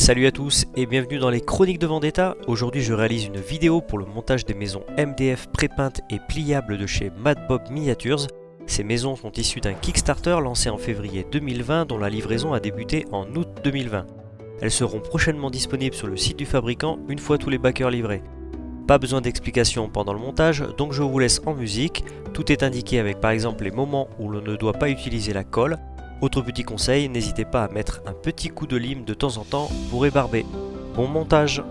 Salut à tous et bienvenue dans les Chroniques de Vendetta. Aujourd'hui je réalise une vidéo pour le montage des maisons MDF prépeintes et pliables de chez Madbob Miniatures. Ces maisons sont issues d'un Kickstarter lancé en février 2020 dont la livraison a débuté en août 2020. Elles seront prochainement disponibles sur le site du fabricant une fois tous les backers livrés. Pas besoin d'explication pendant le montage, donc je vous laisse en musique. Tout est indiqué avec par exemple les moments où l'on ne doit pas utiliser la colle, autre petit conseil, n'hésitez pas à mettre un petit coup de lime de temps en temps pour ébarber. Bon montage